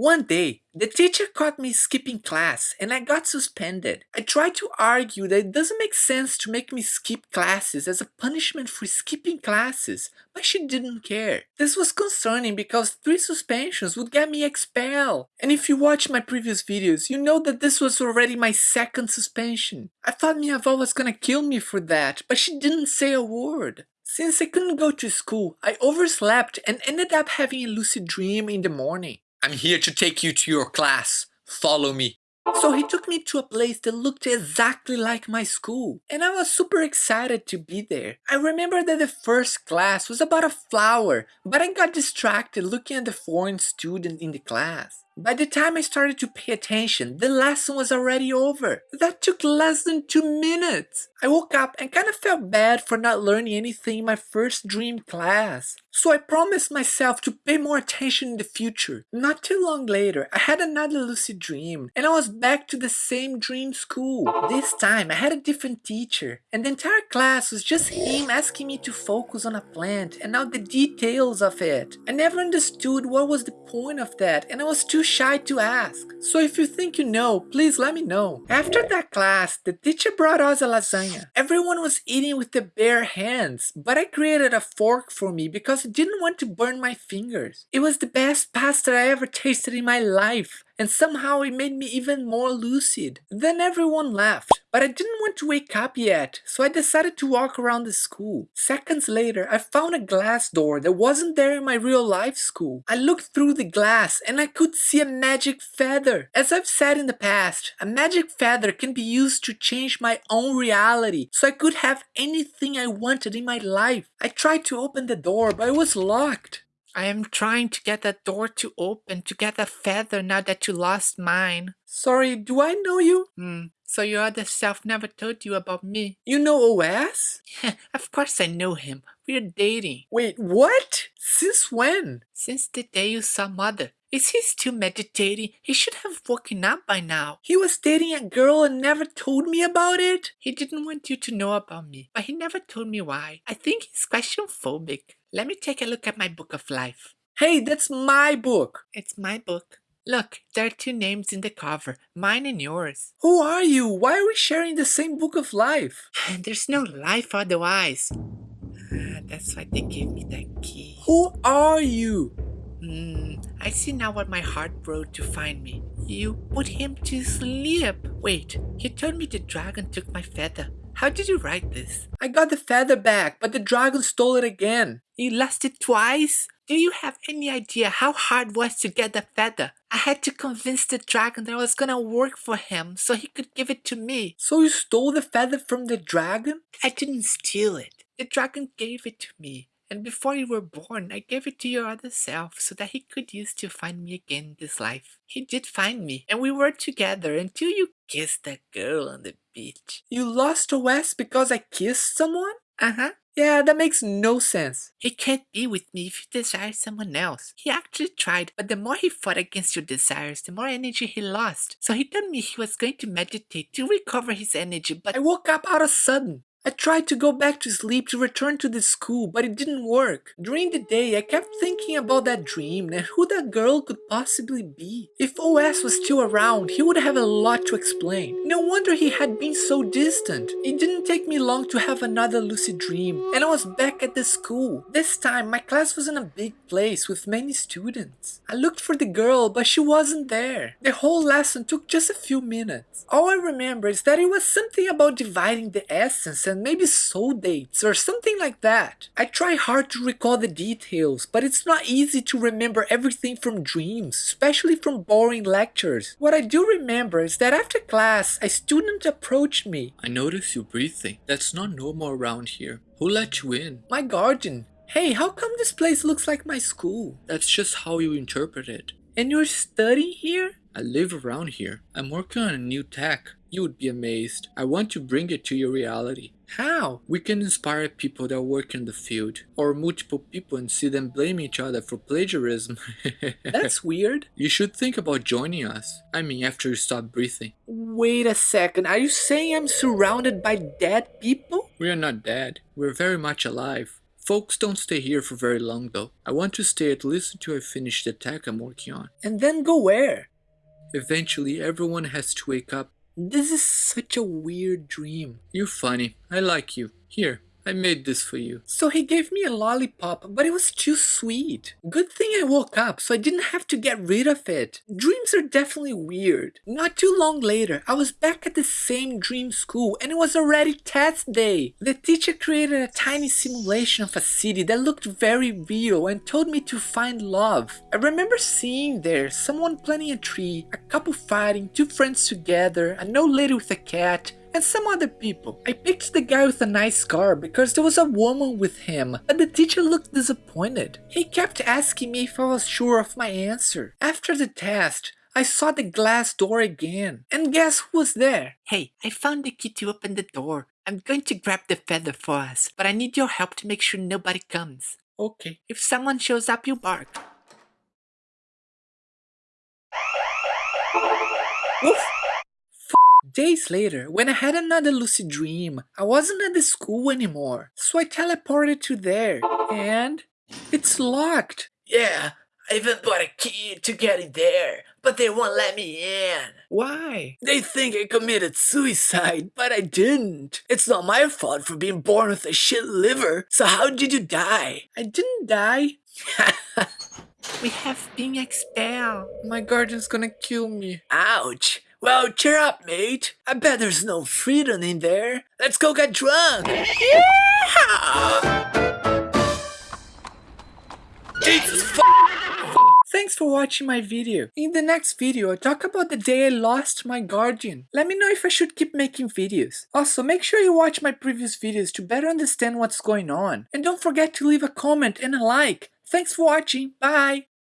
One day, the teacher caught me skipping class and I got suspended. I tried to argue that it doesn't make sense to make me skip classes as a punishment for skipping classes, but she didn't care. This was concerning because three suspensions would get me expelled. And if you watch my previous videos, you know that this was already my second suspension. I thought avó was gonna kill me for that, but she didn't say a word. Since I couldn't go to school, I overslept and ended up having a lucid dream in the morning. I'm here to take you to your class. Follow me. So he took me to a place that looked exactly like my school, and I was super excited to be there. I remember that the first class was about a flower, but I got distracted looking at the foreign student in the class. By the time I started to pay attention, the lesson was already over. That took less than two minutes. I woke up and kind of felt bad for not learning anything in my first dream class. So I promised myself to pay more attention in the future. Not too long later, I had another lucid dream, and I was back to the same dream school. This time, I had a different teacher, and the entire class was just him asking me to focus on a plant and not the details of it. I never understood what was the point of that, and I was too shy to ask. So if you think you know, please let me know. After that class, the teacher brought us a lasagna. Everyone was eating with their bare hands, but I created a fork for me because I didn't want to burn my fingers. It was the best pasta I ever tasted in my life and somehow it made me even more lucid. Then everyone left, but I didn't want to wake up yet, so I decided to walk around the school. Seconds later, I found a glass door that wasn't there in my real life school. I looked through the glass and I could see a magic feather. As I've said in the past, a magic feather can be used to change my own reality, so I could have anything I wanted in my life. I tried to open the door, but it was locked. I am trying to get that door to open to get a feather now that you lost mine. Sorry, do I know you? Hmm. So your other self never told you about me. You know OS? of course I know him. We're dating. Wait, what? Since when? Since the day you saw mother. Is he still meditating? He should have woken up by now. He was dating a girl and never told me about it? He didn't want you to know about me, but he never told me why. I think he's question phobic. Let me take a look at my book of life. Hey, that's my book. It's my book. Look, there are two names in the cover, mine and yours. Who are you? Why are we sharing the same book of life? There's no life otherwise. Ah, that's why they gave me that key. Who are you? Hmm, I see now what my heart wrote to find me. You put him to sleep. Wait, he told me the dragon took my feather. How did you write this? I got the feather back, but the dragon stole it again. You lost it twice? Do you have any idea how hard it was to get the feather? I had to convince the dragon that I was gonna work for him so he could give it to me. So you stole the feather from the dragon? I didn't steal it. The dragon gave it to me. And before you were born, I gave it to your other self so that he could use to find me again in this life. He did find me, and we were together until you kissed that girl on the beach. You lost OS because I kissed someone? Uh-huh. Yeah, that makes no sense. He can't be with me if you desire someone else. He actually tried, but the more he fought against your desires, the more energy he lost. So he told me he was going to meditate to recover his energy, but I woke up out of sudden. I tried to go back to sleep to return to the school, but it didn't work. During the day, I kept thinking about that dream and who that girl could possibly be. If OS was still around, he would have a lot to explain. No wonder he had been so distant. It didn't take me long to have another lucid dream, and I was back at the school. This time, my class was in a big place with many students. I looked for the girl, but she wasn't there. The whole lesson took just a few minutes. All I remember is that it was something about dividing the essence and maybe soul dates or something like that. I try hard to recall the details, but it's not easy to remember everything from dreams, especially from boring lectures. What I do remember is that after class, a student approached me. I notice you breathing. That's not normal around here. Who let you in? My guardian. Hey, how come this place looks like my school? That's just how you interpret it. And you're studying here? I live around here. I'm working on a new tech. You would be amazed. I want to bring it to your reality. How? We can inspire people that work in the field, or multiple people and see them blame each other for plagiarism. That's weird. You should think about joining us. I mean, after you stop breathing. Wait a second, are you saying I'm surrounded by dead people? We are not dead. We're very much alive. Folks don't stay here for very long though. I want to stay at least until I finish the tech I'm working on. And then go where? Eventually, everyone has to wake up. This is such a weird dream. You're funny. I like you. Here, I made this for you. So he gave me a lollipop, but it was too sweet. Good thing I woke up so I didn't have to get rid of it. Dreams are definitely weird. Not too long later, I was back at the same dream school and it was already test day. The teacher created a tiny simulation of a city that looked very real and told me to find love. I remember seeing there someone planting a tree, a couple fighting, two friends together, an old lady with a cat, and some other people. I picked the guy with a nice car because there was a woman with him, but the teacher looked disappointed. He kept asking me if I was sure of my answer. After the test, I saw the glass door again, and guess who was there? Hey, I found the key to open the door. I'm going to grab the feather for us, but I need your help to make sure nobody comes. Okay. If someone shows up, you bark. Woof! Days later, when I had another lucid dream, I wasn't at the school anymore, so I teleported to there, and it's locked. Yeah, I even bought a key to get in there, but they won't let me in. Why? They think I committed suicide, but I didn't. It's not my fault for being born with a shit liver, so how did you die? I didn't die. we have been expelled. My guardian's gonna kill me. Ouch. Well, cheer up, mate. I bet there's no freedom in there. Let's go get drunk. Thanks for watching my video. In the next video, I talk about the day I lost my guardian. Let me know if I should keep making videos. Also, make sure you watch my previous videos to better understand what's going on. And don't forget to leave a comment and a like. Thanks for watching. Bye.